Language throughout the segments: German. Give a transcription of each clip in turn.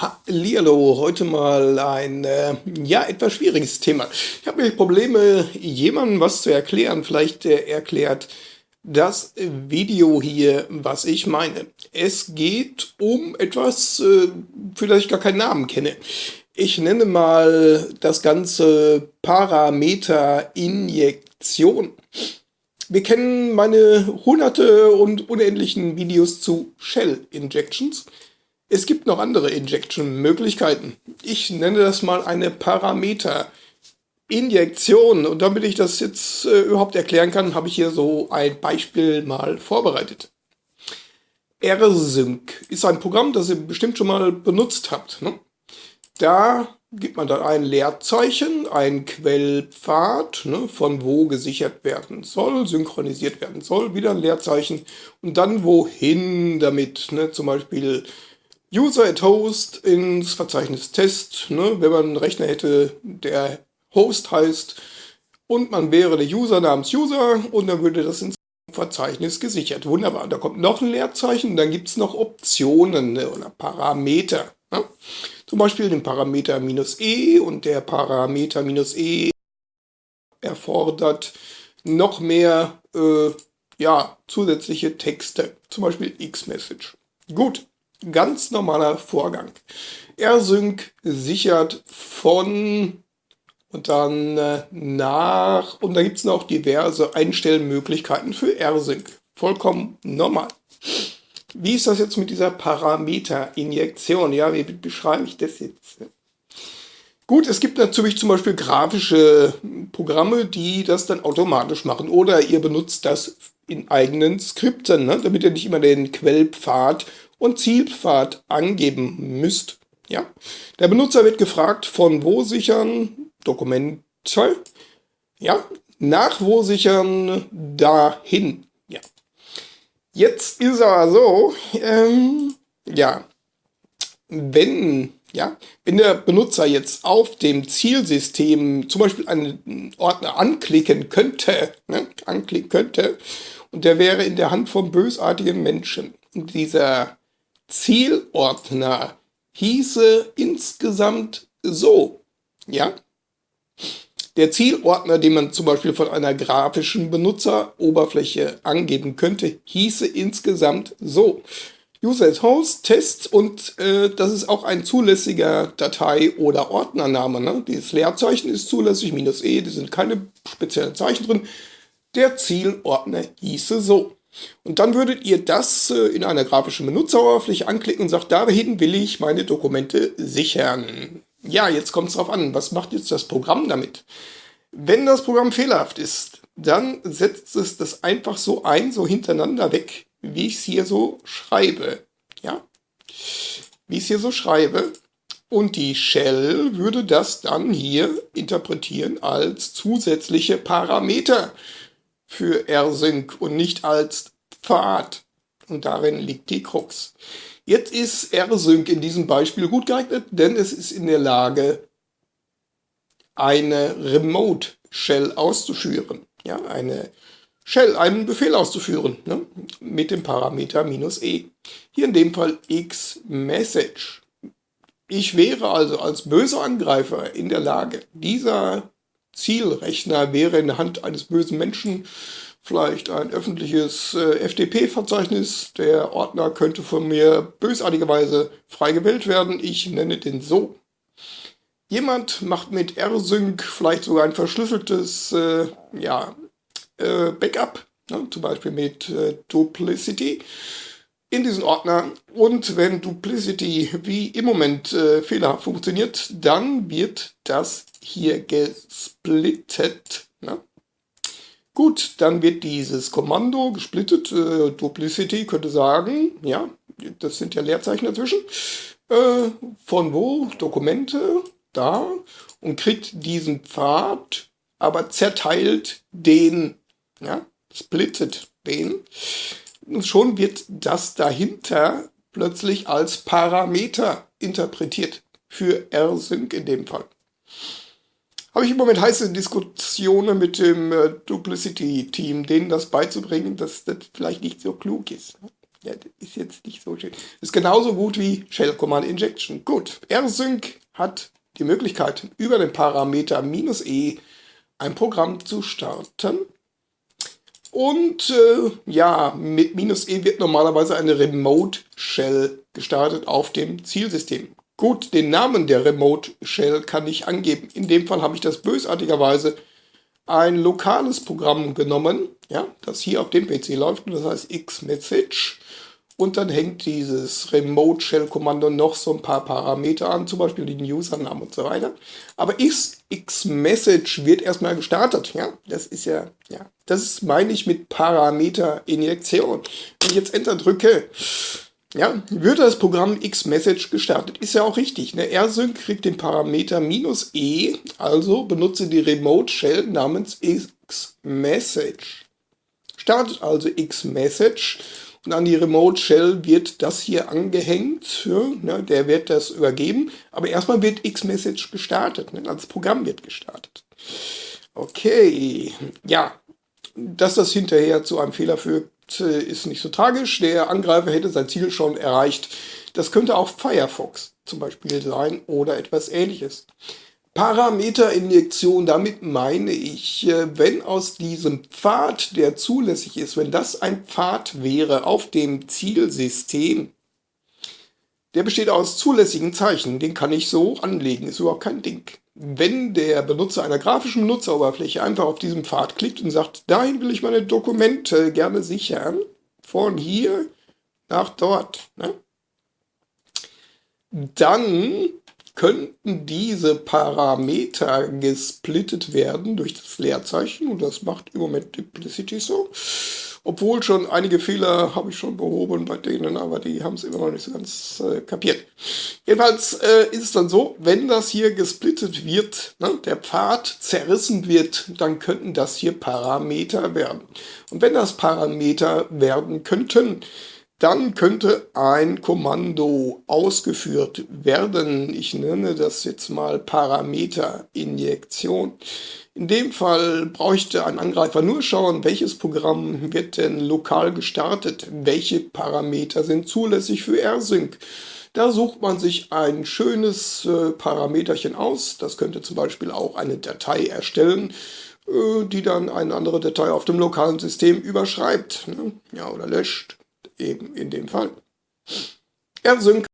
Hallihallo, heute mal ein äh, ja etwas schwieriges Thema. Ich habe mir Probleme, jemandem was zu erklären. Vielleicht äh, erklärt das Video hier, was ich meine. Es geht um etwas, äh, für das ich gar keinen Namen kenne. Ich nenne mal das Ganze Parameterinjektion. Wir kennen meine hunderte und unendlichen Videos zu Shell Injections. Es gibt noch andere Injection-Möglichkeiten. Ich nenne das mal eine Parameter-Injektion. Und damit ich das jetzt äh, überhaupt erklären kann, habe ich hier so ein Beispiel mal vorbereitet. RSync ist ein Programm, das ihr bestimmt schon mal benutzt habt. Ne? Da gibt man dann ein Leerzeichen, ein Quellpfad, ne, von wo gesichert werden soll, synchronisiert werden soll, wieder ein Leerzeichen und dann wohin damit, ne, zum Beispiel User at Host ins Verzeichnis Test, ne, wenn man einen Rechner hätte, der Host heißt und man wäre der User namens User und dann würde das ins Verzeichnis gesichert. Wunderbar. Da kommt noch ein Leerzeichen, dann gibt es noch Optionen ne, oder Parameter. Ne? Zum Beispiel den Parameter minus e und der Parameter minus e erfordert noch mehr äh, ja, zusätzliche Texte, zum Beispiel X-Message. Gut, Ganz normaler Vorgang. R-Sync sichert von und dann äh, nach und da gibt es noch diverse Einstellmöglichkeiten für R-Sync. Vollkommen normal. Wie ist das jetzt mit dieser Parameterinjektion? Ja, wie beschreibe ich das jetzt? Gut, es gibt natürlich zum Beispiel grafische Programme, die das dann automatisch machen. Oder ihr benutzt das in eigenen Skripten, ne? damit ihr nicht immer den Quellpfad und Zielpfad angeben müsst. Ja? Der Benutzer wird gefragt, von wo sichern Dokumente, ja, nach wo sichern dahin. Ja. Jetzt ist aber so, ähm, ja, wenn, ja, wenn der Benutzer jetzt auf dem Zielsystem zum Beispiel einen Ordner anklicken könnte, ne, anklicken könnte, und der wäre in der Hand von bösartigen Menschen. Dieser Zielordner hieße insgesamt so, ja. Der Zielordner, den man zum Beispiel von einer grafischen Benutzeroberfläche angeben könnte, hieße insgesamt so. User Host, Tests und äh, das ist auch ein zulässiger Datei- oder Ordnername. Ne? Dieses Leerzeichen ist zulässig, minus e, da sind keine speziellen Zeichen drin. Der Zielordner hieße so. Und dann würdet ihr das äh, in einer grafischen Benutzeroberfläche anklicken und sagt, dahin will ich meine Dokumente sichern. Ja, jetzt kommt es darauf an, was macht jetzt das Programm damit? Wenn das Programm fehlerhaft ist, dann setzt es das einfach so ein, so hintereinander weg, wie ich es hier so schreibe. Ja, wie ich es hier so schreibe. Und die Shell würde das dann hier interpretieren als zusätzliche Parameter für R-Sync und nicht als Pfad. Und darin liegt die Krux. Jetzt ist R-Sync in diesem Beispiel gut geeignet, denn es ist in der Lage, eine Remote Shell auszuführen. Ja, eine Shell, einen Befehl auszuführen, ne, mit dem Parameter "-e". Hier in dem Fall "x-message". Ich wäre also als böser Angreifer in der Lage, dieser Zielrechner wäre in der Hand eines bösen Menschen vielleicht ein öffentliches äh, FTP-Verzeichnis. Der Ordner könnte von mir bösartigerweise frei gewählt werden. Ich nenne den so. Jemand macht mit rsync vielleicht sogar ein verschlüsseltes äh, ja, äh, Backup, ne, zum Beispiel mit äh, Duplicity in diesen Ordner und wenn Duplicity wie im Moment äh, fehlerhaft funktioniert, dann wird das hier gesplittet. Ne? Gut, dann wird dieses Kommando gesplittet. Äh, Duplicity könnte sagen, ja, das sind ja Leerzeichen dazwischen. Äh, von wo? Dokumente, da. Und kriegt diesen Pfad, aber zerteilt den, ja, splittet den schon wird das dahinter plötzlich als Parameter interpretiert. Für rsync in dem Fall. Habe ich im Moment heiße Diskussionen mit dem äh, Duplicity-Team, denen das beizubringen, dass das vielleicht nicht so klug ist. Ja, das ist jetzt nicht so schön. Ist genauso gut wie Shell Command Injection. Gut, rsync hat die Möglichkeit, über den Parameter "-e" ein Programm zu starten. Und äh, ja, mit "-e" wird normalerweise eine Remote Shell gestartet auf dem Zielsystem. Gut, den Namen der Remote Shell kann ich angeben. In dem Fall habe ich das bösartigerweise ein lokales Programm genommen, ja, das hier auf dem PC läuft, und das heißt Xmessage. Und dann hängt dieses Remote Shell Kommando noch so ein paar Parameter an, zum Beispiel den Usernamen und so weiter. Aber Xmessage wird erstmal gestartet, ja. Das ist ja, ja, das meine ich mit Parameter-Injektion. Wenn ich jetzt Enter drücke, ja, wird das Programm Xmessage gestartet. Ist ja auch richtig. Ne? rsync kriegt den Parameter "-e", also benutze die Remote Shell namens Xmessage. Startet also Xmessage und an die Remote Shell wird das hier angehängt. Ja, ne? der wird das übergeben, aber erstmal wird Xmessage gestartet. Ne? Das Programm wird gestartet. Okay, ja, dass das hinterher zu einem Fehler führt, äh, ist nicht so tragisch. Der Angreifer hätte sein Ziel schon erreicht. Das könnte auch Firefox zum Beispiel sein oder etwas ähnliches. Parameterinjektion, damit meine ich, äh, wenn aus diesem Pfad, der zulässig ist, wenn das ein Pfad wäre auf dem Zielsystem, der besteht aus zulässigen Zeichen, den kann ich so anlegen, ist überhaupt kein Ding wenn der Benutzer einer grafischen Benutzeroberfläche einfach auf diesem Pfad klickt und sagt, dahin will ich meine Dokumente gerne sichern, von hier nach dort, ne? dann könnten diese Parameter gesplittet werden durch das Leerzeichen und das macht im Moment Duplicity so. Obwohl schon einige Fehler habe ich schon behoben bei denen, aber die haben es immer noch nicht so ganz äh, kapiert. Jedenfalls äh, ist es dann so, wenn das hier gesplittet wird, ne, der Pfad zerrissen wird, dann könnten das hier Parameter werden. Und wenn das Parameter werden könnten, dann könnte ein Kommando ausgeführt werden. Ich nenne das jetzt mal Parameterinjektion. In dem Fall bräuchte ein Angreifer nur schauen, welches Programm wird denn lokal gestartet, welche Parameter sind zulässig für rsync. Da sucht man sich ein schönes äh, Parameterchen aus. Das könnte zum Beispiel auch eine Datei erstellen, äh, die dann eine andere Datei auf dem lokalen System überschreibt ne? ja, oder löscht eben in dem Fall. R-Sync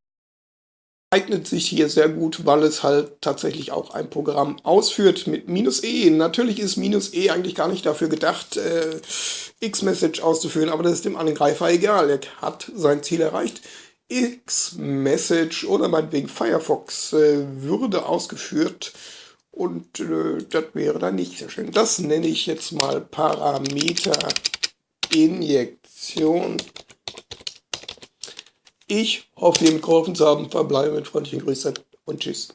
eignet sich hier sehr gut, weil es halt tatsächlich auch ein Programm ausführt mit "-e". Natürlich ist "-e" eigentlich gar nicht dafür gedacht, äh, Xmessage auszuführen, aber das ist dem Angreifer egal. Er hat sein Ziel erreicht. Xmessage oder meinetwegen Firefox äh, würde ausgeführt und äh, das wäre dann nicht sehr schön. Das nenne ich jetzt mal Parameterinjektion. Ich hoffe, Ihnen geholfen zu haben. Verbleibe mit freundlichen Grüßen und Tschüss.